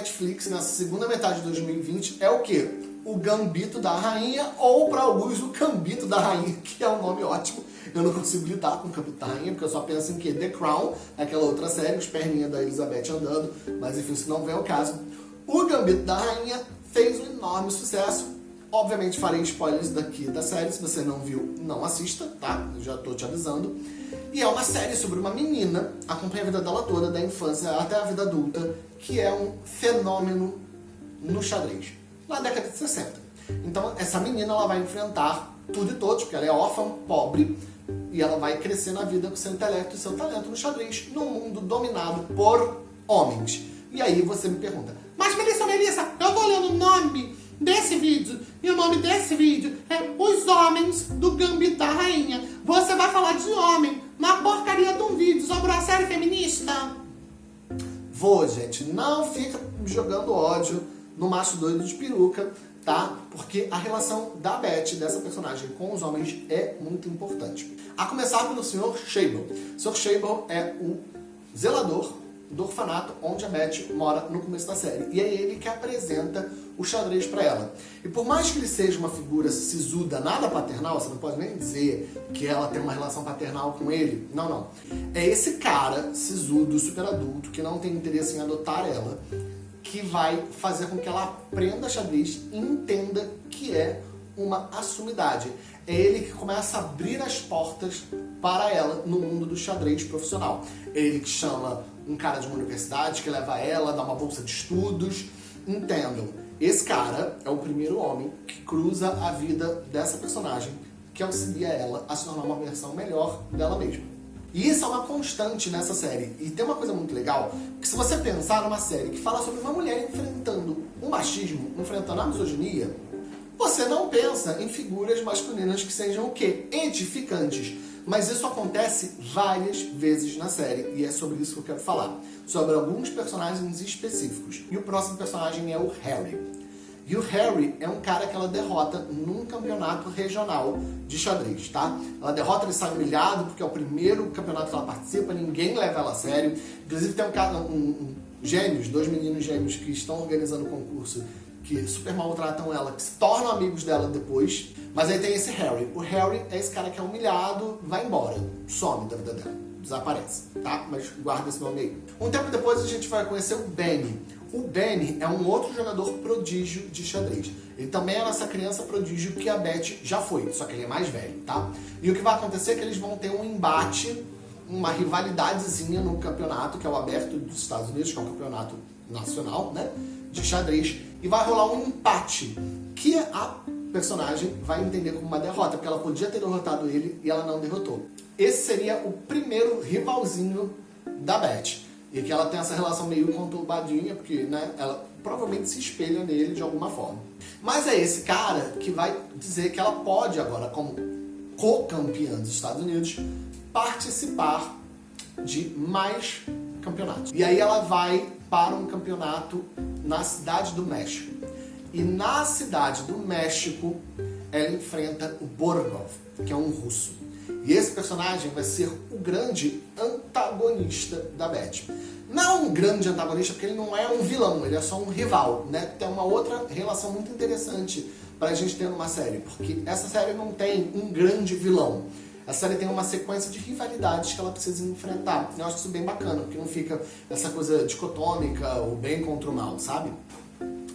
Netflix nessa segunda metade de 2020 é o quê? O Gambito da Rainha, ou para alguns o Cambito da Rainha, que é um nome ótimo. Eu não consigo lidar com o Cambito da Rainha, porque eu só penso em que The Crown, aquela outra série, os perninhas da Elizabeth andando, mas enfim, isso não vem ao caso. O Gambito da Rainha fez um enorme sucesso. Obviamente farei spoilers daqui da série, se você não viu, não assista, tá? Já tô te avisando. E é uma série sobre uma menina, acompanha a vida dela toda, da infância até a vida adulta, que é um fenômeno no xadrez, na década de 60. Então essa menina ela vai enfrentar tudo e todos, porque ela é órfã, pobre, e ela vai crescer na vida com seu intelecto e seu talento no xadrez, num mundo dominado por homens. E aí você me pergunta, mas Melissa, Melissa, eu tô olhando o nome desse vídeo, e o nome desse vídeo é Os Homens do Gambito da Rainha. Você vai falar de homem na porcaria de um vídeo sobre uma série feminista? Vou, gente. Não fica jogando ódio no macho doido de peruca, tá? Porque a relação da Beth, dessa personagem, com os homens é muito importante. A começar pelo Sr. Shable. Sr. Shable é o zelador do orfanato onde a Beth mora no começo da série. E é ele que apresenta o xadrez para ela. E por mais que ele seja uma figura sisuda, nada paternal, você não pode nem dizer que ela tem uma relação paternal com ele. Não, não. É esse cara sisudo, super adulto, que não tem interesse em adotar ela, que vai fazer com que ela aprenda xadrez e entenda que é uma assumidade. É ele que começa a abrir as portas para ela no mundo do xadrez profissional. É ele que chama um cara de uma universidade, que leva ela, dá uma bolsa de estudos. Entendam, esse cara é o primeiro homem que cruza a vida dessa personagem, que auxilia ela a se tornar uma versão melhor dela mesma. E isso é uma constante nessa série. E tem uma coisa muito legal, que se você pensar numa série que fala sobre uma mulher enfrentando o machismo, enfrentando a misoginia, você não pensa em figuras masculinas que sejam o quê? Edificantes. Mas isso acontece várias vezes na série, e é sobre isso que eu quero falar. Sobre alguns personagens específicos. E o próximo personagem é o Harry. E o Harry é um cara que ela derrota num campeonato regional de xadrez, tá? Ela derrota, ele sai humilhado, porque é o primeiro campeonato que ela participa, ninguém leva ela a sério. Inclusive tem um um, um gêmeos, dois meninos gêmeos que estão organizando o concurso que super maltratam ela, que se tornam amigos dela depois. Mas aí tem esse Harry. O Harry é esse cara que é humilhado, vai embora, some da vida dela, desaparece, tá? Mas guarda esse nome aí. Um tempo depois a gente vai conhecer o Benny. O Benny é um outro jogador prodígio de xadrez. Ele também é essa criança prodígio que a Beth já foi, só que ele é mais velho, tá? E o que vai acontecer é que eles vão ter um embate, uma rivalidadezinha no campeonato, que é o aberto dos Estados Unidos, que é um campeonato nacional, né? De xadrez. E vai rolar um empate, que a personagem vai entender como uma derrota, porque ela podia ter derrotado ele e ela não derrotou. Esse seria o primeiro rivalzinho da Beth. E que ela tem essa relação meio conturbadinha, porque né, ela provavelmente se espelha nele de alguma forma. Mas é esse cara que vai dizer que ela pode agora, como co-campeã dos Estados Unidos, participar de mais campeonatos. E aí ela vai para um campeonato na cidade do México. E na cidade do México, ela enfrenta o Borgov, que é um russo. E esse personagem vai ser o grande antagonista da Beth. Não um grande antagonista, porque ele não é um vilão, ele é só um rival, né? Tem uma outra relação muito interessante pra gente ter numa série, porque essa série não tem um grande vilão. A série tem uma sequência de rivalidades que ela precisa enfrentar. Eu acho isso bem bacana, porque não fica essa coisa dicotômica, o bem contra o mal, sabe?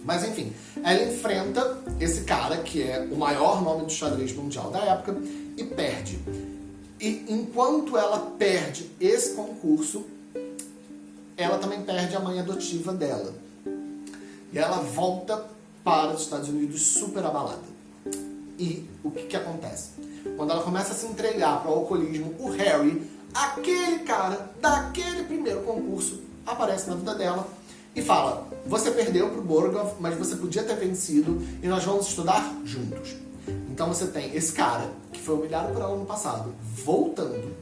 Mas enfim, ela enfrenta esse cara, que é o maior nome do xadrez mundial da época, e perde. E enquanto ela perde esse concurso, ela também perde a mãe adotiva dela. E ela volta para os Estados Unidos super abalada. E o que, que acontece? Quando ela começa a se entregar para o alcoolismo, o Harry, aquele cara daquele primeiro concurso, aparece na vida dela e fala, você perdeu para o Borgov, mas você podia ter vencido e nós vamos estudar juntos. Então você tem esse cara, que foi humilhado por ela no passado, voltando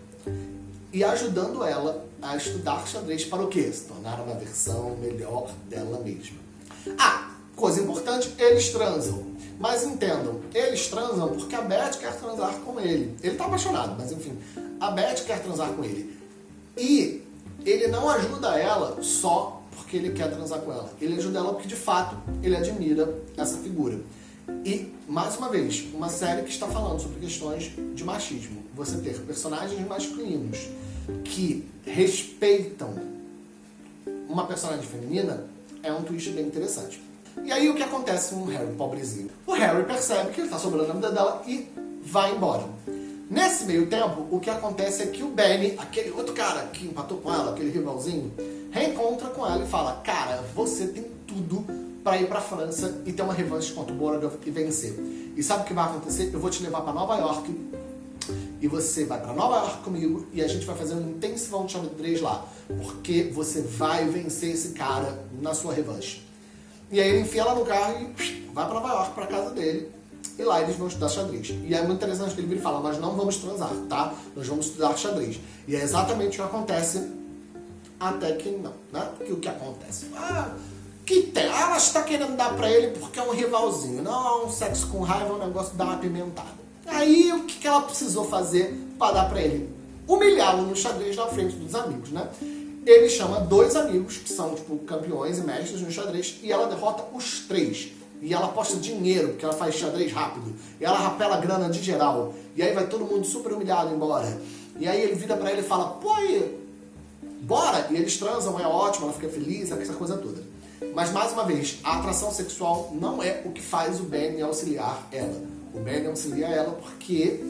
e ajudando ela a estudar xadrez para o quê? Se tornar uma versão melhor dela mesma. Ah, coisa importante, eles transam. Mas entendam, eles transam porque a Beth quer transar com ele. Ele tá apaixonado, mas enfim, a Beth quer transar com ele. E ele não ajuda ela só porque ele quer transar com ela. Ele ajuda ela porque de fato ele admira essa figura. E, mais uma vez, uma série que está falando sobre questões de machismo. Você ter personagens masculinos que respeitam uma personagem feminina é um twist bem interessante. E aí o que acontece com o Harry, pobrezinho? O Harry percebe que ele está sobrando a vida dela e vai embora. Nesse meio tempo, o que acontece é que o Benny, aquele outro cara que empatou com ela, aquele rivalzinho, reencontra com ela e fala: Cara, você tem tudo para ir para França e ter uma revanche contra o Borogov e vencer. E sabe o que vai acontecer? Eu vou te levar para Nova York e você vai para Nova York comigo e a gente vai fazer um intensivão de xadrez lá, porque você vai vencer esse cara na sua revanche. E aí ele enfia ela no carro e vai para Nova York, para casa dele, e lá eles vão estudar xadrez. E é muito interessante que ele fala, nós não vamos transar, tá? Nós vamos estudar xadrez. E é exatamente o que acontece até que não, né? Porque o que acontece? Ah, que tem? Ah, ela está querendo dar pra ele porque é um rivalzinho. Não, sexo com raiva é um negócio que dá uma pimentada. Aí o que ela precisou fazer para dar pra ele? Humilhá-lo no xadrez na frente dos amigos, né? Ele chama dois amigos, que são tipo campeões e mestres no xadrez, e ela derrota os três. E ela aposta dinheiro, porque ela faz xadrez rápido. E ela rapela grana de geral. E aí vai todo mundo super humilhado embora. E aí ele vira pra ele e fala, pô, aí, bora! E eles transam, é ótimo, ela fica feliz, essa coisa toda. Mas mais uma vez, a atração sexual não é o que faz o Ben auxiliar ela. O Ben auxilia ela porque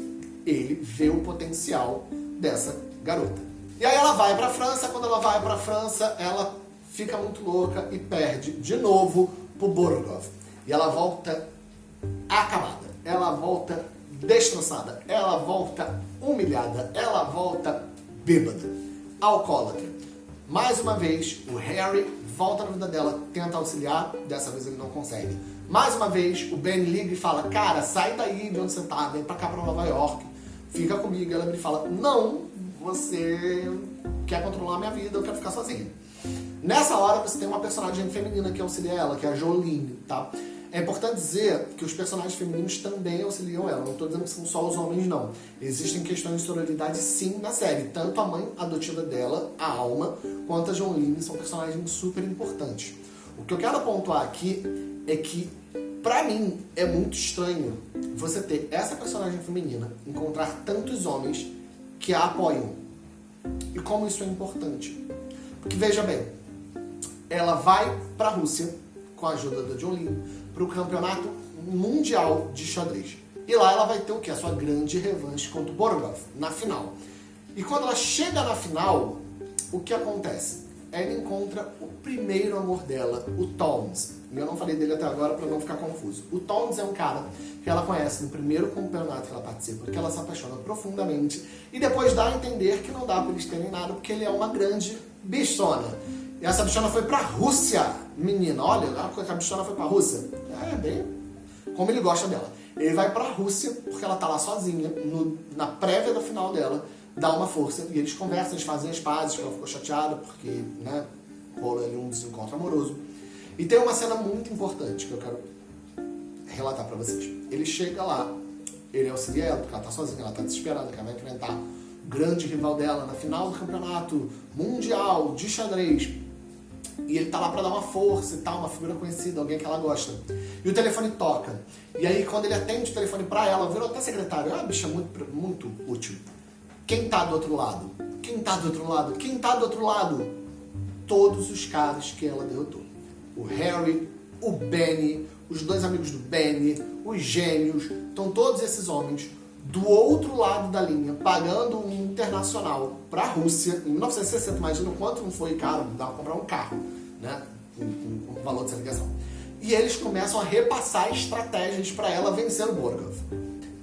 ele vê o potencial dessa garota. E aí ela vai pra França, quando ela vai pra França, ela fica muito louca e perde de novo pro Borgov. E ela volta acabada, ela volta destroçada, ela volta humilhada, ela volta bêbada, alcoólatra. Mais uma vez, o Harry volta na vida dela, tenta auxiliar, dessa vez ele não consegue. Mais uma vez, o Ben liga e fala, cara, sai daí de onde você tá, vem pra cá pra Nova York, fica comigo. Ela me fala, não, você quer controlar a minha vida, eu quero ficar sozinha. Nessa hora você tem uma personagem feminina que auxilia ela, que é a Jolene, tá? É importante dizer que os personagens femininos também auxiliam ela. Não estou dizendo que são só os homens, não. Existem questões de sororidade, sim, na série. Tanto a mãe adotiva dela, a Alma, quanto a Jolene são personagens super importantes. O que eu quero pontuar aqui é que, pra mim, é muito estranho você ter essa personagem feminina encontrar tantos homens que a apoiam. E como isso é importante. Porque, veja bem, ela vai pra Rússia com a ajuda da Jolene para o campeonato mundial de xadrez. E lá ela vai ter o que? A sua grande revanche contra o Borgov, na final. E quando ela chega na final, o que acontece? Ela encontra o primeiro amor dela, o Toms. Eu não falei dele até agora para não ficar confuso. O Toms é um cara que ela conhece no primeiro campeonato que ela participa, que ela se apaixona profundamente e depois dá a entender que não dá para eles terem nada porque ele é uma grande bichona. E essa bichona foi pra Rússia, menina. Olha, a bichona foi pra Rússia. É, bem como ele gosta dela. Ele vai pra Rússia, porque ela tá lá sozinha, no, na prévia da final dela, dá uma força, e eles conversam, eles fazem as pazes, que ela ficou chateada, porque, né, rola ali um desencontro amoroso. E tem uma cena muito importante que eu quero relatar pra vocês. Ele chega lá, ele auxilia ela, porque ela tá sozinha, ela tá desesperada, que ela vai enfrentar o grande rival dela na final do campeonato mundial de xadrez. E ele tá lá pra dar uma força e tal, uma figura conhecida, alguém que ela gosta. E o telefone toca. E aí, quando ele atende o telefone pra ela, virou até secretário. Ah, bicha, muito, muito útil. Quem tá do outro lado? Quem tá do outro lado? Quem tá do outro lado? Todos os caras que ela derrotou. O Harry, o Benny, os dois amigos do Benny, os gêmeos. Então, todos esses homens do outro lado da linha, pagando um internacional para a Rússia, em 1960, imagina o quanto não foi caro, dava para comprar um carro, né, com, com, com o valor dessa ligação. E eles começam a repassar estratégias para ela vencer o Borgov.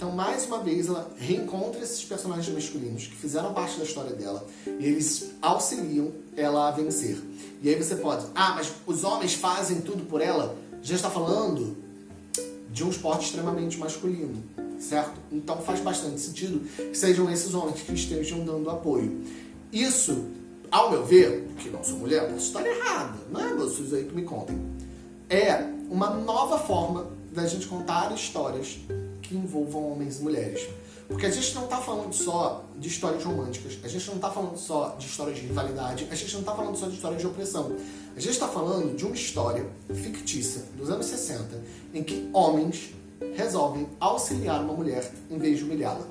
Então, mais uma vez, ela reencontra esses personagens masculinos que fizeram parte da história dela e eles auxiliam ela a vencer. E aí você pode, ah, mas os homens fazem tudo por ela? Já está falando de um esporte extremamente masculino certo? Então faz bastante sentido que sejam esses homens que estejam dando apoio. Isso, ao meu ver, que não sou mulher, posso estar errada, né? Vocês aí que me contem. É uma nova forma da gente contar histórias que envolvam homens e mulheres. Porque a gente não está falando só de histórias românticas, a gente não está falando só de histórias de rivalidade, a gente não está falando só de histórias de opressão. A gente está falando de uma história fictícia dos anos 60 em que homens resolvem auxiliar uma mulher em vez de humilhá-la.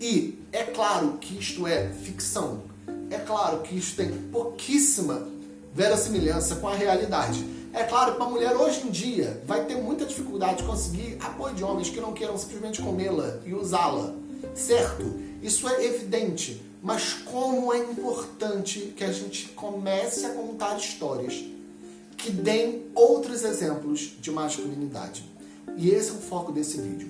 E é claro que isto é ficção. É claro que isso tem pouquíssima verossimilhança com a realidade. É claro que uma mulher hoje em dia vai ter muita dificuldade de conseguir apoio de homens que não queiram simplesmente comê-la e usá-la, certo? Isso é evidente, mas como é importante que a gente comece a contar histórias que deem outros exemplos de masculinidade. E esse é o foco desse vídeo.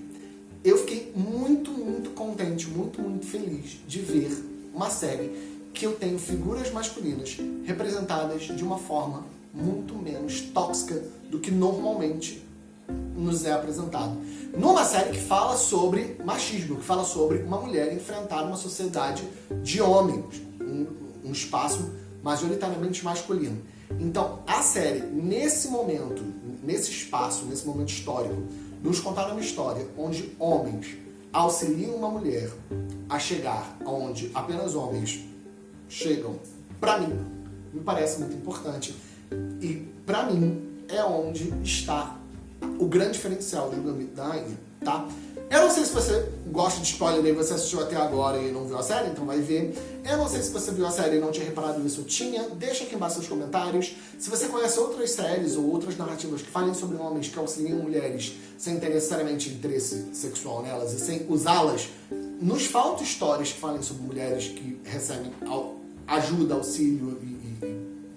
Eu fiquei muito, muito contente, muito, muito feliz de ver uma série que eu tenho figuras masculinas representadas de uma forma muito menos tóxica do que normalmente nos é apresentado. Numa série que fala sobre machismo, que fala sobre uma mulher enfrentar uma sociedade de homens, um, um espaço majoritariamente masculino. Então, a série, nesse momento, nesse espaço, nesse momento histórico, nos contar uma história onde homens auxiliam uma mulher a chegar aonde apenas homens chegam, para mim, me parece muito importante. E para mim é onde está o grande diferencial do Gambito da Rainha, tá? Eu não sei se você gosta de spoiler e você assistiu até agora e não viu a série, então vai ver. Eu não sei se você viu a série e não tinha reparado nisso, tinha. Deixa aqui embaixo nos comentários. Se você conhece outras séries ou outras narrativas que falem sobre homens que auxiliam mulheres sem ter necessariamente interesse sexual nelas e sem usá-las, nos falta histórias que falem sobre mulheres que recebem ajuda, auxílio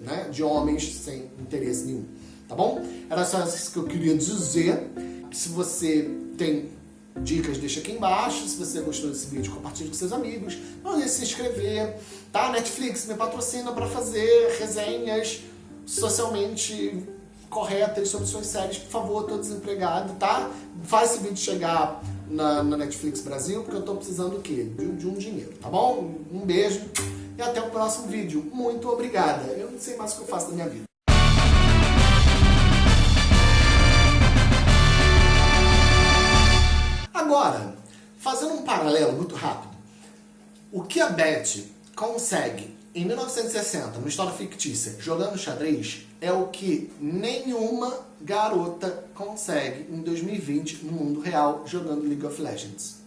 né, de homens sem interesse nenhum, tá bom? Era só isso que eu queria dizer. Se você tem dicas, deixa aqui embaixo. Se você gostou desse vídeo, compartilhe com seus amigos. Não deixe de se inscrever, tá? Netflix me patrocina para fazer resenhas socialmente corretas sobre suas séries. Por favor, tô desempregado, tá? Faz esse vídeo chegar na, na Netflix Brasil, porque eu tô precisando o quê? De, de um dinheiro, tá bom? Um beijo e até o próximo vídeo. Muito obrigada. Eu não sei mais o que eu faço da minha vida. Agora, fazendo um paralelo muito rápido, o que a Beth consegue em 1960, uma história fictícia, jogando xadrez, é o que nenhuma garota consegue em 2020 no mundo real jogando League of Legends.